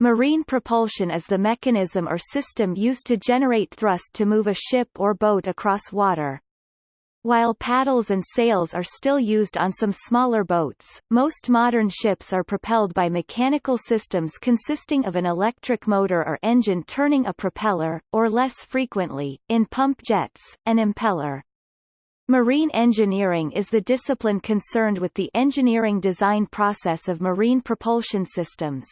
Marine propulsion is the mechanism or system used to generate thrust to move a ship or boat across water. While paddles and sails are still used on some smaller boats, most modern ships are propelled by mechanical systems consisting of an electric motor or engine turning a propeller, or less frequently, in pump jets, an impeller. Marine engineering is the discipline concerned with the engineering design process of marine propulsion systems.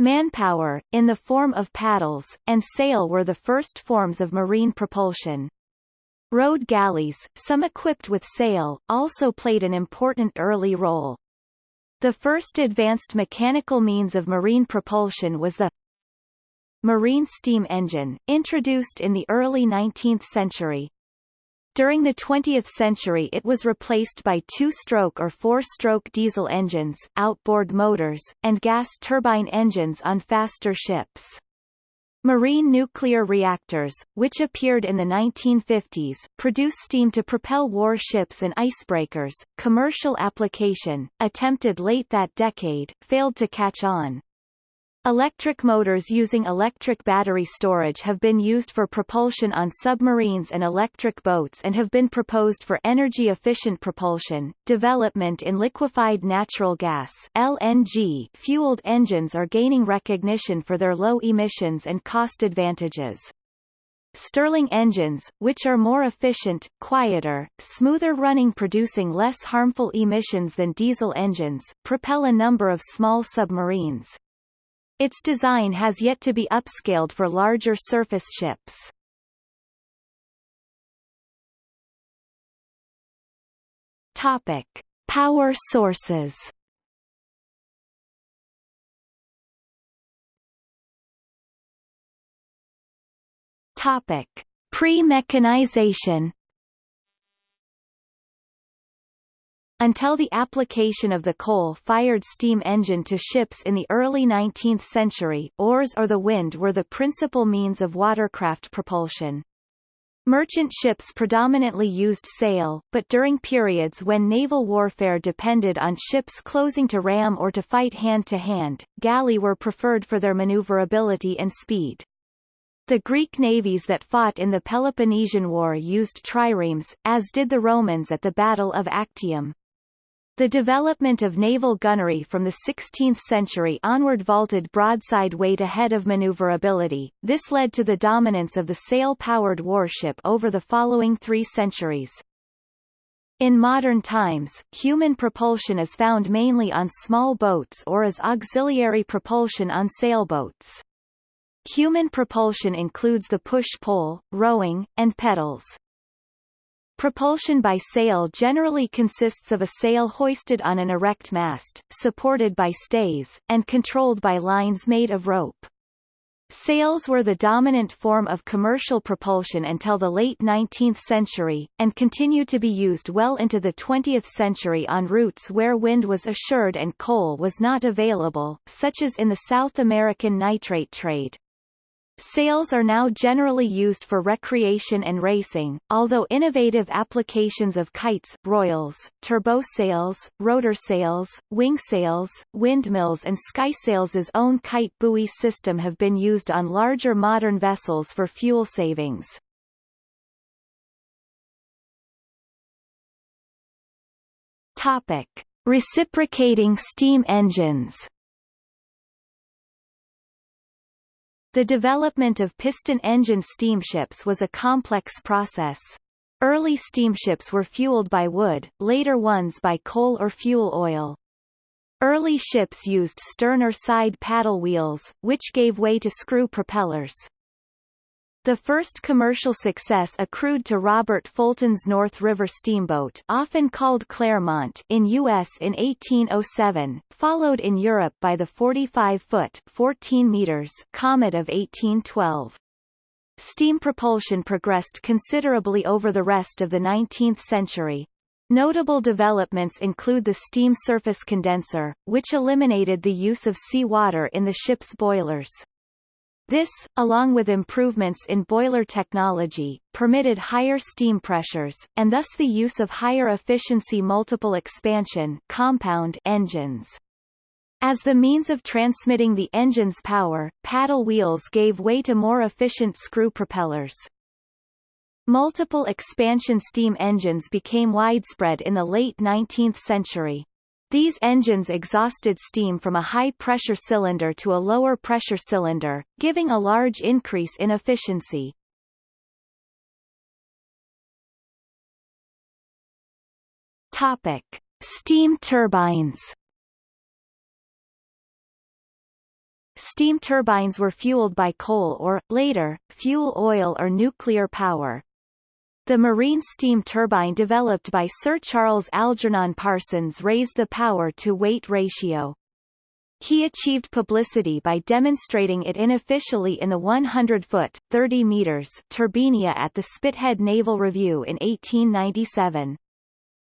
Manpower, in the form of paddles, and sail were the first forms of marine propulsion. Rowed galleys, some equipped with sail, also played an important early role. The first advanced mechanical means of marine propulsion was the marine steam engine, introduced in the early 19th century. During the 20th century it was replaced by two-stroke or four-stroke diesel engines, outboard motors, and gas turbine engines on faster ships. Marine nuclear reactors, which appeared in the 1950s, produce steam to propel warships and icebreakers. Commercial application, attempted late that decade, failed to catch on. Electric motors using electric battery storage have been used for propulsion on submarines and electric boats and have been proposed for energy-efficient propulsion. Development in liquefied natural gas (LNG) fueled engines are gaining recognition for their low emissions and cost advantages. Stirling engines, which are more efficient, quieter, smoother running producing less harmful emissions than diesel engines, propel a number of small submarines. Its design has yet to be upscaled for larger surface ships. Topic: Power sources. Topic: Pre-mechanization Until the application of the coal-fired steam engine to ships in the early 19th century, oars or the wind were the principal means of watercraft propulsion. Merchant ships predominantly used sail, but during periods when naval warfare depended on ships closing to ram or to fight hand-to-hand, -hand, galley were preferred for their maneuverability and speed. The Greek navies that fought in the Peloponnesian War used triremes, as did the Romans at the Battle of Actium. The development of naval gunnery from the 16th century onward vaulted broadside weight ahead of maneuverability. This led to the dominance of the sail-powered warship over the following three centuries. In modern times, human propulsion is found mainly on small boats or as auxiliary propulsion on sailboats. Human propulsion includes the push-pull, rowing, and pedals. Propulsion by sail generally consists of a sail hoisted on an erect mast, supported by stays, and controlled by lines made of rope. Sails were the dominant form of commercial propulsion until the late 19th century, and continue to be used well into the 20th century on routes where wind was assured and coal was not available, such as in the South American nitrate trade. Sails are now generally used for recreation and racing, although innovative applications of kites, royals, turbosails, rotor sails, wing sails, windmills and Skysails' own kite buoy system have been used on larger modern vessels for fuel savings. Topic. Reciprocating steam engines The development of piston-engine steamships was a complex process. Early steamships were fueled by wood, later ones by coal or fuel oil. Early ships used stern or side paddle wheels, which gave way to screw propellers. The first commercial success accrued to Robert Fulton's North River steamboat often called Clermont in U.S. in 1807, followed in Europe by the 45-foot 14 meters Comet of 1812. Steam propulsion progressed considerably over the rest of the 19th century. Notable developments include the steam surface condenser, which eliminated the use of seawater in the ship's boilers. This, along with improvements in boiler technology, permitted higher steam pressures, and thus the use of higher efficiency multiple expansion compound engines. As the means of transmitting the engine's power, paddle wheels gave way to more efficient screw propellers. Multiple expansion steam engines became widespread in the late 19th century. These engines exhausted steam from a high-pressure cylinder to a lower-pressure cylinder, giving a large increase in efficiency. Topic: Steam turbines. Steam turbines were fueled by coal or, later, fuel oil or nuclear power. The marine steam turbine developed by Sir Charles Algernon Parsons raised the power-to-weight ratio. He achieved publicity by demonstrating it unofficially in the 100-foot (30 meters) Turbinia at the Spithead Naval Review in 1897.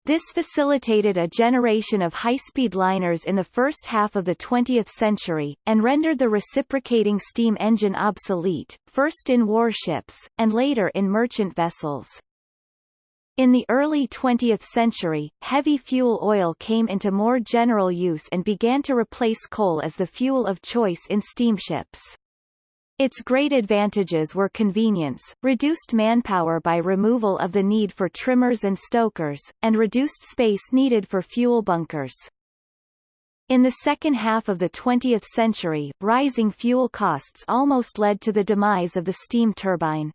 This facilitated a generation of high-speed liners in the first half of the 20th century, and rendered the reciprocating steam engine obsolete, first in warships, and later in merchant vessels. In the early 20th century, heavy fuel oil came into more general use and began to replace coal as the fuel of choice in steamships. Its great advantages were convenience, reduced manpower by removal of the need for trimmers and stokers, and reduced space needed for fuel bunkers. In the second half of the 20th century, rising fuel costs almost led to the demise of the steam turbine.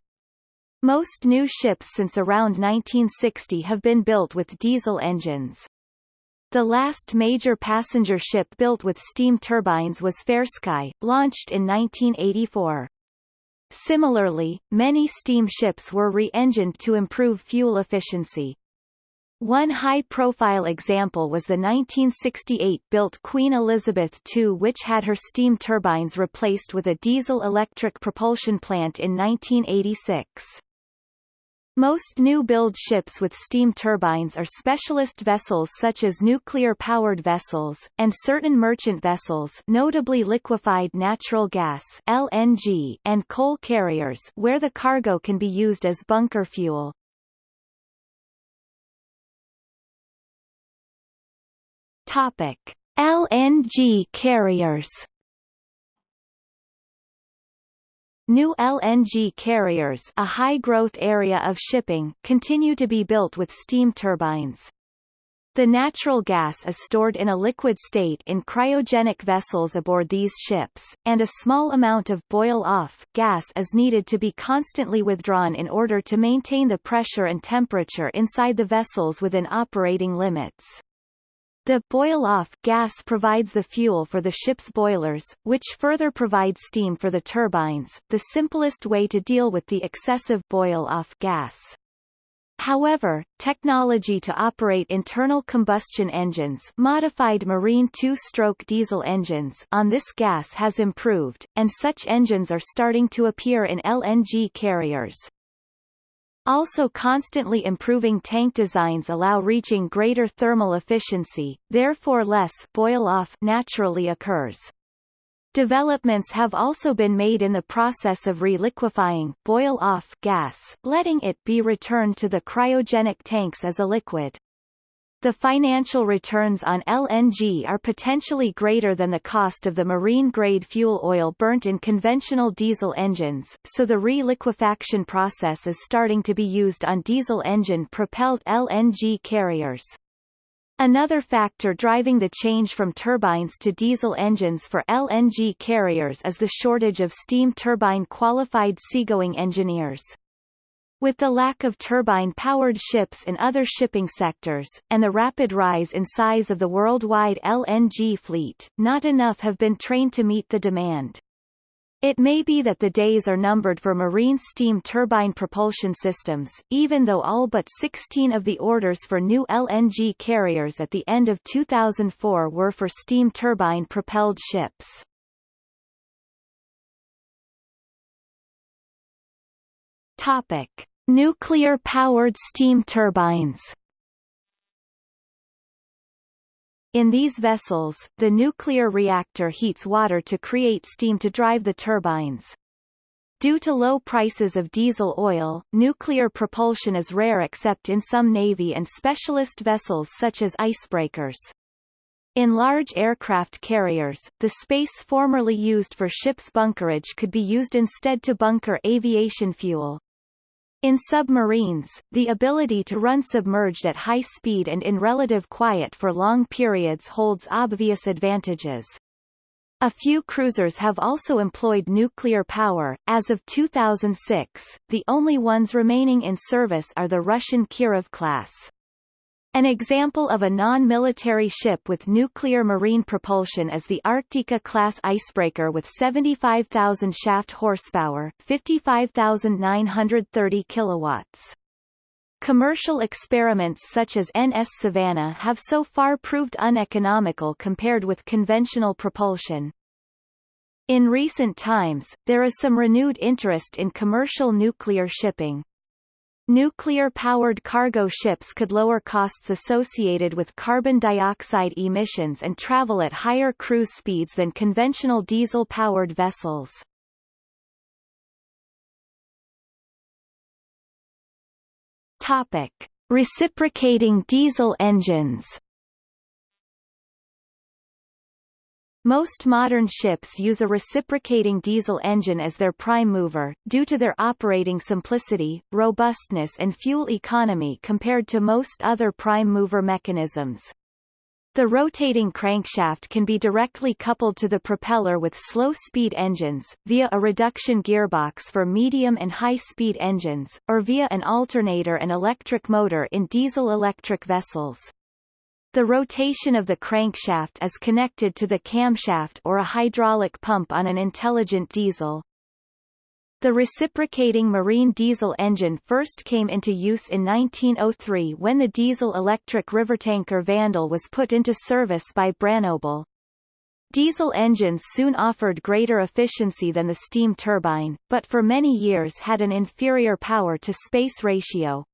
Most new ships since around 1960 have been built with diesel engines. The last major passenger ship built with steam turbines was Fairsky, launched in 1984. Similarly, many steam ships were re-engined to improve fuel efficiency. One high-profile example was the 1968-built Queen Elizabeth II which had her steam turbines replaced with a diesel-electric propulsion plant in 1986. Most new-build ships with steam turbines are specialist vessels such as nuclear-powered vessels, and certain merchant vessels notably liquefied natural gas LNG and coal carriers where the cargo can be used as bunker fuel. Topic. LNG carriers New LNG carriers a high-growth area of shipping continue to be built with steam turbines. The natural gas is stored in a liquid state in cryogenic vessels aboard these ships, and a small amount of boil-off gas is needed to be constantly withdrawn in order to maintain the pressure and temperature inside the vessels within operating limits. The boil-off gas provides the fuel for the ship's boilers, which further provide steam for the turbines, the simplest way to deal with the excessive boil-off gas. However, technology to operate internal combustion engines modified marine two-stroke diesel engines on this gas has improved, and such engines are starting to appear in LNG carriers. Also constantly improving tank designs allow reaching greater thermal efficiency, therefore less boil-off naturally occurs. Developments have also been made in the process of reliquefying boil-off gas, letting it be returned to the cryogenic tanks as a liquid. The financial returns on LNG are potentially greater than the cost of the marine-grade fuel oil burnt in conventional diesel engines, so the re-liquefaction process is starting to be used on diesel engine-propelled LNG carriers. Another factor driving the change from turbines to diesel engines for LNG carriers is the shortage of steam turbine qualified seagoing engineers. With the lack of turbine-powered ships in other shipping sectors, and the rapid rise in size of the worldwide LNG fleet, not enough have been trained to meet the demand. It may be that the days are numbered for marine steam turbine propulsion systems, even though all but 16 of the orders for new LNG carriers at the end of 2004 were for steam turbine-propelled ships. Topic: Nuclear-powered steam turbines. In these vessels, the nuclear reactor heats water to create steam to drive the turbines. Due to low prices of diesel oil, nuclear propulsion is rare except in some Navy and specialist vessels such as icebreakers. In large aircraft carriers, the space formerly used for ship's bunkerage could be used instead to bunker aviation fuel. In submarines, the ability to run submerged at high speed and in relative quiet for long periods holds obvious advantages. A few cruisers have also employed nuclear power. As of 2006, the only ones remaining in service are the Russian Kirov class. An example of a non-military ship with nuclear marine propulsion is the Arktika-class icebreaker with 75,000 shaft horsepower 55,930 kilowatts. Commercial experiments such as NS Savannah have so far proved uneconomical compared with conventional propulsion. In recent times, there is some renewed interest in commercial nuclear shipping. Nuclear-powered cargo ships could lower costs associated with carbon dioxide emissions and travel at higher cruise speeds than conventional diesel-powered vessels. Topic: Reciprocating diesel engines. Most modern ships use a reciprocating diesel engine as their prime mover, due to their operating simplicity, robustness and fuel economy compared to most other prime mover mechanisms. The rotating crankshaft can be directly coupled to the propeller with slow-speed engines, via a reduction gearbox for medium and high-speed engines, or via an alternator and electric motor in diesel-electric vessels. The rotation of the crankshaft is connected to the camshaft or a hydraulic pump on an intelligent diesel. The reciprocating marine diesel engine first came into use in 1903 when the diesel-electric river tanker Vandal was put into service by Branobel. Diesel engines soon offered greater efficiency than the steam turbine, but for many years had an inferior power-to-space ratio.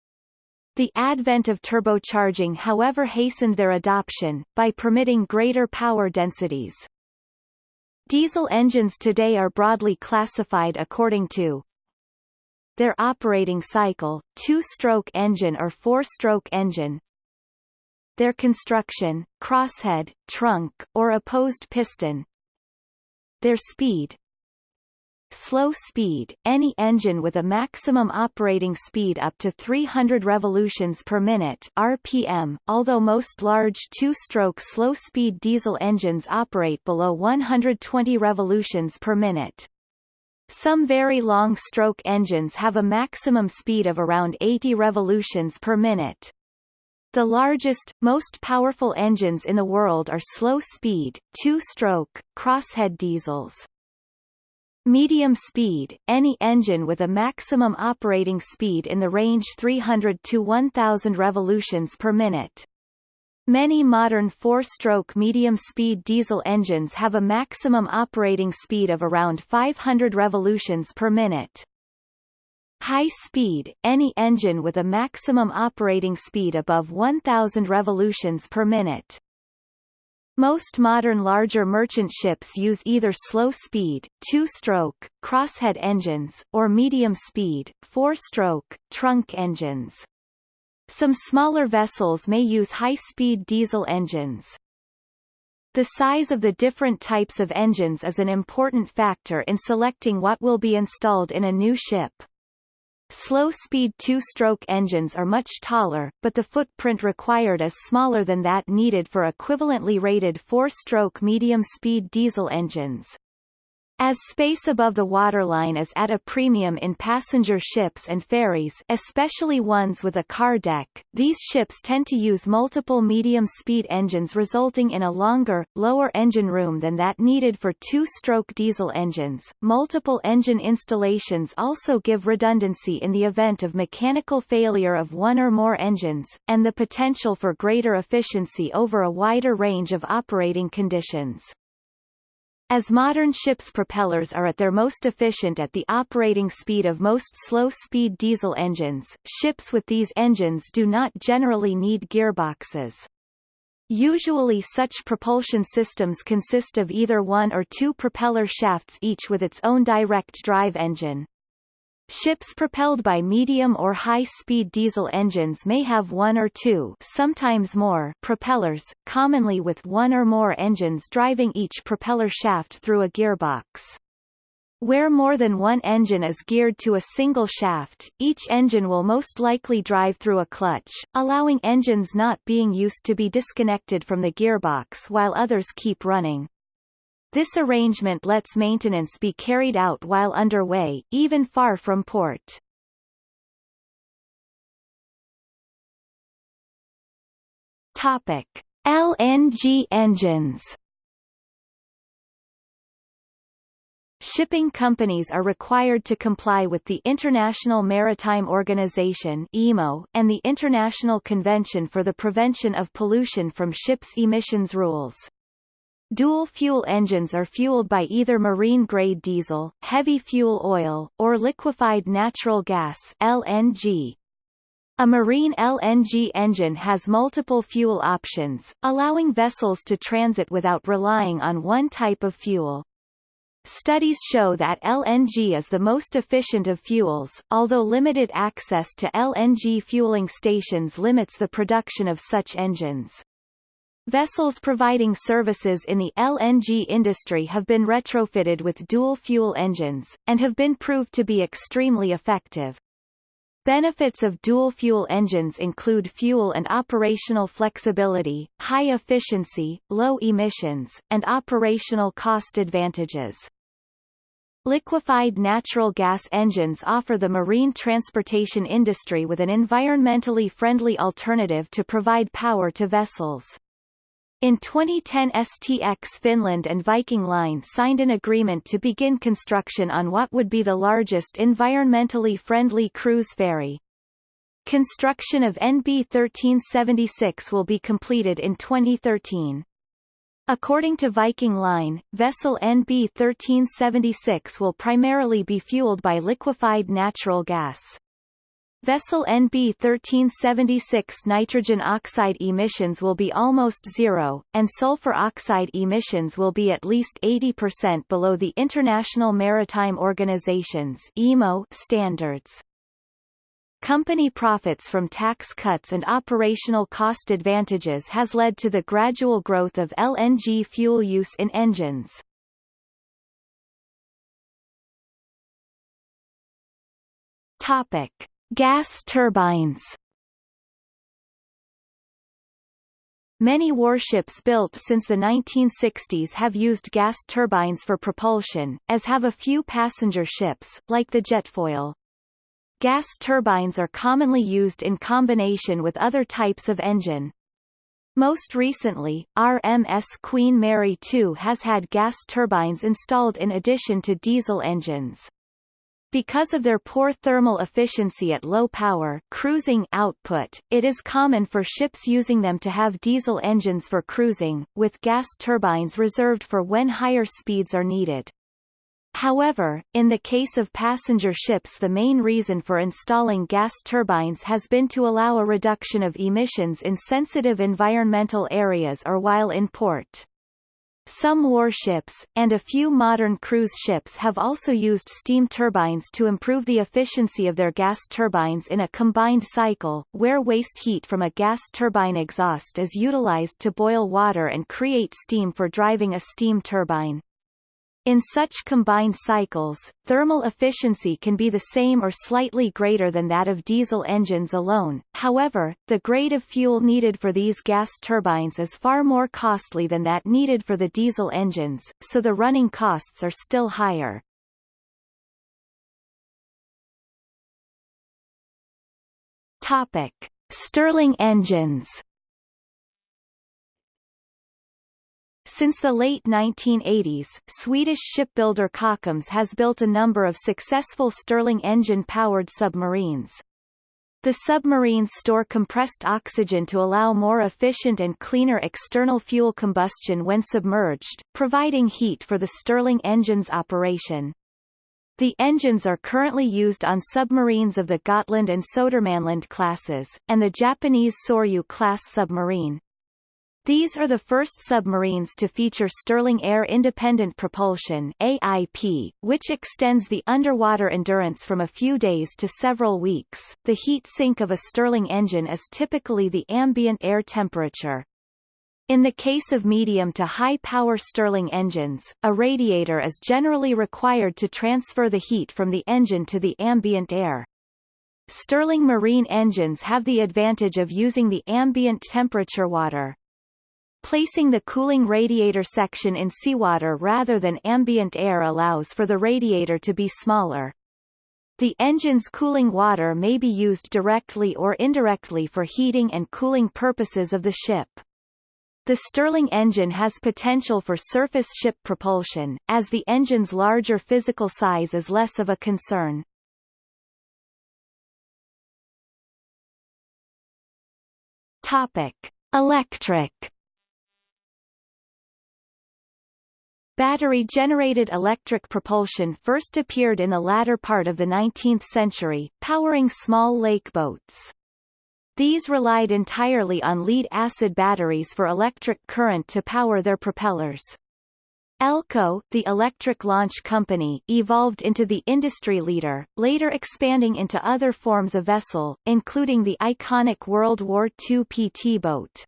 The advent of turbocharging however hastened their adoption, by permitting greater power densities. Diesel engines today are broadly classified according to their operating cycle, two-stroke engine or four-stroke engine, their construction, crosshead, trunk, or opposed piston, their speed, Slow speed, any engine with a maximum operating speed up to 300 revolutions per minute RPM, although most large two-stroke slow-speed diesel engines operate below 120 revolutions per minute. Some very long-stroke engines have a maximum speed of around 80 revolutions per minute. The largest, most powerful engines in the world are slow-speed, two-stroke, crosshead diesels. Medium speed, any engine with a maximum operating speed in the range 300 to 1000 revolutions per minute. Many modern four-stroke medium-speed diesel engines have a maximum operating speed of around 500 revolutions per minute. High speed, any engine with a maximum operating speed above 1000 revolutions per minute. Most modern larger merchant ships use either slow-speed, two-stroke, crosshead engines, or medium-speed, four-stroke, trunk engines. Some smaller vessels may use high-speed diesel engines. The size of the different types of engines is an important factor in selecting what will be installed in a new ship. Slow-speed two-stroke engines are much taller, but the footprint required is smaller than that needed for equivalently rated four-stroke medium-speed diesel engines. As space above the waterline is at a premium in passenger ships and ferries especially ones with a car deck, these ships tend to use multiple medium-speed engines resulting in a longer, lower engine room than that needed for two-stroke diesel engines. Multiple engine installations also give redundancy in the event of mechanical failure of one or more engines, and the potential for greater efficiency over a wider range of operating conditions. As modern ships' propellers are at their most efficient at the operating speed of most slow-speed diesel engines, ships with these engines do not generally need gearboxes. Usually such propulsion systems consist of either one or two propeller shafts each with its own direct drive engine. Ships propelled by medium or high-speed diesel engines may have one or two sometimes more propellers, commonly with one or more engines driving each propeller shaft through a gearbox. Where more than one engine is geared to a single shaft, each engine will most likely drive through a clutch, allowing engines not being used to be disconnected from the gearbox while others keep running. This arrangement lets maintenance be carried out while underway, even far from port. Topic: LNG engines. Shipping companies are required to comply with the International Maritime Organization (IMO) and the International Convention for the Prevention of Pollution from Ships emissions rules. Dual-fuel engines are fueled by either marine-grade diesel, heavy fuel oil, or liquefied natural gas LNG. A marine LNG engine has multiple fuel options, allowing vessels to transit without relying on one type of fuel. Studies show that LNG is the most efficient of fuels, although limited access to LNG fueling stations limits the production of such engines. Vessels providing services in the LNG industry have been retrofitted with dual-fuel engines, and have been proved to be extremely effective. Benefits of dual-fuel engines include fuel and operational flexibility, high efficiency, low emissions, and operational cost advantages. Liquefied natural gas engines offer the marine transportation industry with an environmentally friendly alternative to provide power to vessels. In 2010 STX Finland and Viking Line signed an agreement to begin construction on what would be the largest environmentally friendly cruise ferry. Construction of NB 1376 will be completed in 2013. According to Viking Line, vessel NB 1376 will primarily be fueled by liquefied natural gas. Vessel NB 1376 nitrogen oxide emissions will be almost zero, and sulfur oxide emissions will be at least 80% below the International Maritime Organization's IMO standards. Company profits from tax cuts and operational cost advantages has led to the gradual growth of LNG fuel use in engines. Topic. Gas turbines Many warships built since the 1960s have used gas turbines for propulsion, as have a few passenger ships, like the Jetfoil. Gas turbines are commonly used in combination with other types of engine. Most recently, RMS Queen Mary 2 has had gas turbines installed in addition to diesel engines. Because of their poor thermal efficiency at low power cruising output, it is common for ships using them to have diesel engines for cruising, with gas turbines reserved for when higher speeds are needed. However, in the case of passenger ships the main reason for installing gas turbines has been to allow a reduction of emissions in sensitive environmental areas or while in port. Some warships, and a few modern cruise ships have also used steam turbines to improve the efficiency of their gas turbines in a combined cycle, where waste heat from a gas turbine exhaust is utilized to boil water and create steam for driving a steam turbine. In such combined cycles, thermal efficiency can be the same or slightly greater than that of diesel engines alone, however, the grade of fuel needed for these gas turbines is far more costly than that needed for the diesel engines, so the running costs are still higher. Topic. Stirling engines Since the late 1980s, Swedish shipbuilder Kockums has built a number of successful Stirling engine-powered submarines. The submarines store compressed oxygen to allow more efficient and cleaner external fuel combustion when submerged, providing heat for the Stirling engine's operation. The engines are currently used on submarines of the Gotland and Sodermanland classes, and the Japanese Soryu class submarine. These are the first submarines to feature Stirling Air Independent Propulsion AIP, which extends the underwater endurance from a few days to several weeks. The heat sink of a Stirling engine is typically the ambient air temperature. In the case of medium to high power Stirling engines, a radiator is generally required to transfer the heat from the engine to the ambient air. Stirling marine engines have the advantage of using the ambient temperature water. Placing the cooling radiator section in seawater rather than ambient air allows for the radiator to be smaller. The engine's cooling water may be used directly or indirectly for heating and cooling purposes of the ship. The Stirling engine has potential for surface ship propulsion, as the engine's larger physical size is less of a concern. Topic. Electric Battery-generated electric propulsion first appeared in the latter part of the 19th century, powering small lake boats. These relied entirely on lead-acid batteries for electric current to power their propellers. Elco, the electric launch company, evolved into the industry leader, later expanding into other forms of vessel, including the iconic World War II PT boat.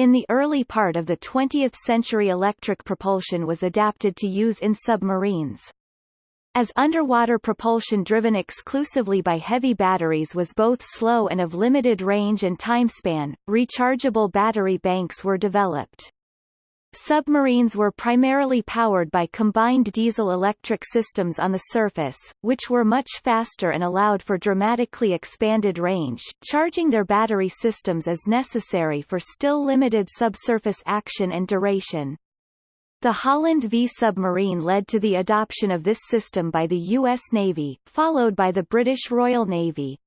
In the early part of the 20th century electric propulsion was adapted to use in submarines. As underwater propulsion driven exclusively by heavy batteries was both slow and of limited range and timespan, rechargeable battery banks were developed. Submarines were primarily powered by combined diesel-electric systems on the surface, which were much faster and allowed for dramatically expanded range, charging their battery systems as necessary for still limited subsurface action and duration. The Holland V submarine led to the adoption of this system by the U.S. Navy, followed by the British Royal Navy.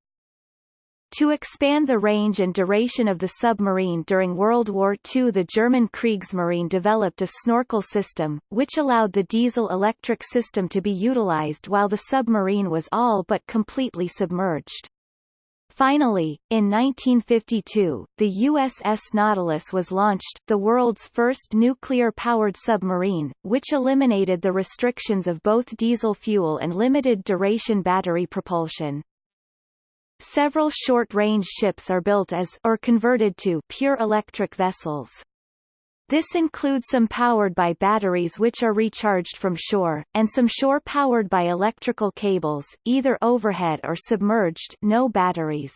To expand the range and duration of the submarine during World War II the German Kriegsmarine developed a snorkel system, which allowed the diesel-electric system to be utilized while the submarine was all but completely submerged. Finally, in 1952, the USS Nautilus was launched, the world's first nuclear-powered submarine, which eliminated the restrictions of both diesel fuel and limited-duration battery propulsion. Several short-range ships are built as or converted to pure electric vessels. This includes some powered by batteries which are recharged from shore, and some shore powered by electrical cables, either overhead or submerged no batteries.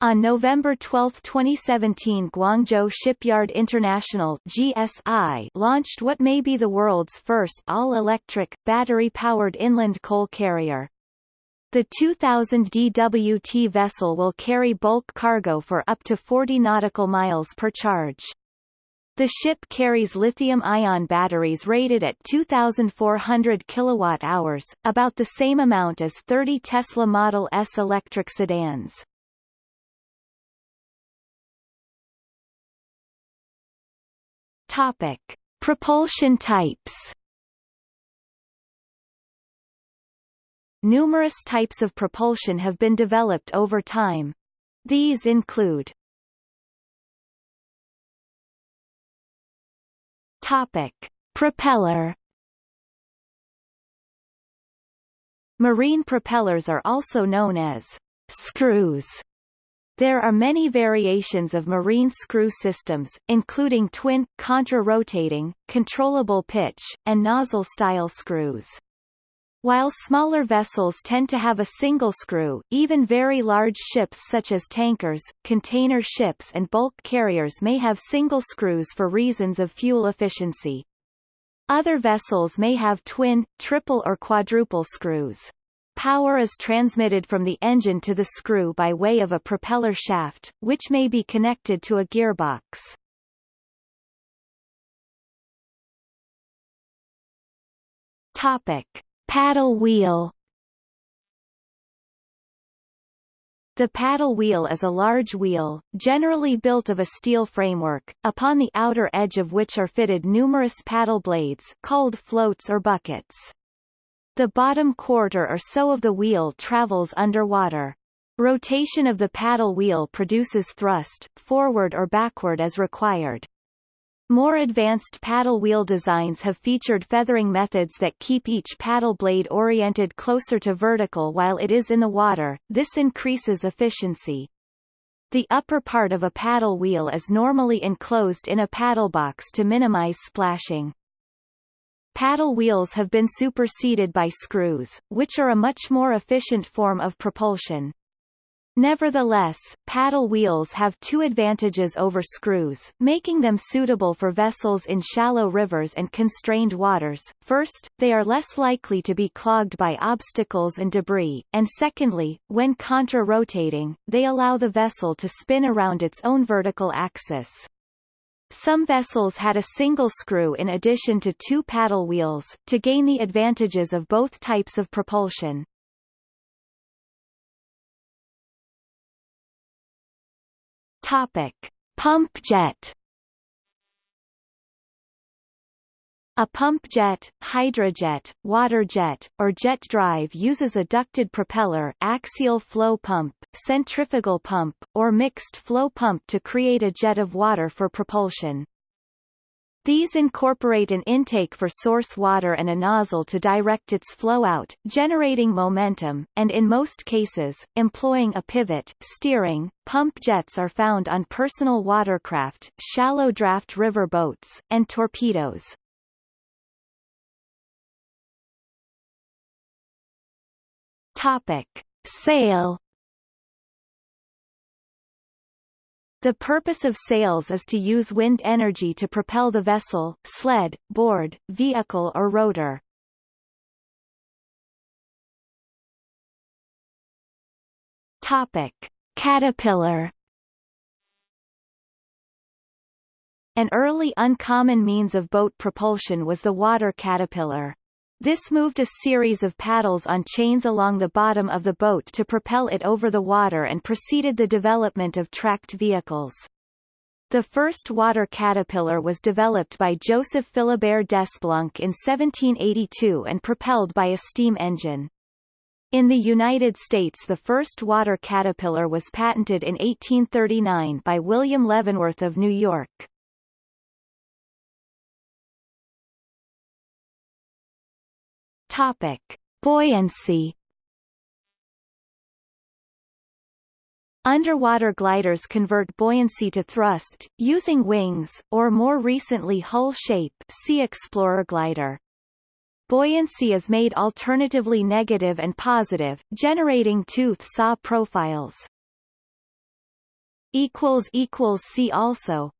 On November 12, 2017 Guangzhou Shipyard International GSI launched what may be the world's first all-electric, battery-powered inland coal carrier. The 2000 DWT vessel will carry bulk cargo for up to 40 nautical miles per charge. The ship carries lithium-ion batteries rated at 2,400 kilowatt-hours, about the same amount as 30 Tesla Model S electric sedans. Topic: Propulsion types. Numerous types of propulsion have been developed over time. These include Topic. Propeller Marine propellers are also known as screws. There are many variations of marine screw systems, including twin, contra-rotating, controllable pitch, and nozzle-style screws. While smaller vessels tend to have a single screw, even very large ships such as tankers, container ships and bulk carriers may have single screws for reasons of fuel efficiency. Other vessels may have twin, triple or quadruple screws. Power is transmitted from the engine to the screw by way of a propeller shaft, which may be connected to a gearbox. Topic. Paddle wheel The paddle wheel is a large wheel, generally built of a steel framework, upon the outer edge of which are fitted numerous paddle blades called floats or buckets. The bottom quarter or so of the wheel travels underwater. Rotation of the paddle wheel produces thrust, forward or backward as required. More advanced paddle wheel designs have featured feathering methods that keep each paddle blade oriented closer to vertical while it is in the water, this increases efficiency. The upper part of a paddle wheel is normally enclosed in a paddle box to minimize splashing. Paddle wheels have been superseded by screws, which are a much more efficient form of propulsion. Nevertheless, paddle wheels have two advantages over screws, making them suitable for vessels in shallow rivers and constrained waters. First, they are less likely to be clogged by obstacles and debris, and secondly, when contra-rotating, they allow the vessel to spin around its own vertical axis. Some vessels had a single screw in addition to two paddle wheels, to gain the advantages of both types of propulsion. Topic: Pump jet. A pump jet, hydrojet, water jet, or jet drive uses a ducted propeller axial flow pump, centrifugal pump, or mixed flow pump to create a jet of water for propulsion. These incorporate an intake for source water and a nozzle to direct its flow out, generating momentum, and in most cases, employing a pivot, steering. Pump jets are found on personal watercraft, shallow draft river boats, and torpedoes. Topic. Sail The purpose of sails is to use wind energy to propel the vessel, sled, board, vehicle or rotor. Topic: Caterpillar An early uncommon means of boat propulsion was the water caterpillar. This moved a series of paddles on chains along the bottom of the boat to propel it over the water and preceded the development of tracked vehicles. The first water caterpillar was developed by Joseph Philibert Desplanques in 1782 and propelled by a steam engine. In the United States the first water caterpillar was patented in 1839 by William Leavenworth of New York. Topic: Buoyancy. Underwater gliders convert buoyancy to thrust, using wings, or more recently hull shape Sea Explorer glider. Buoyancy is made alternatively negative and positive, generating tooth saw profiles. See also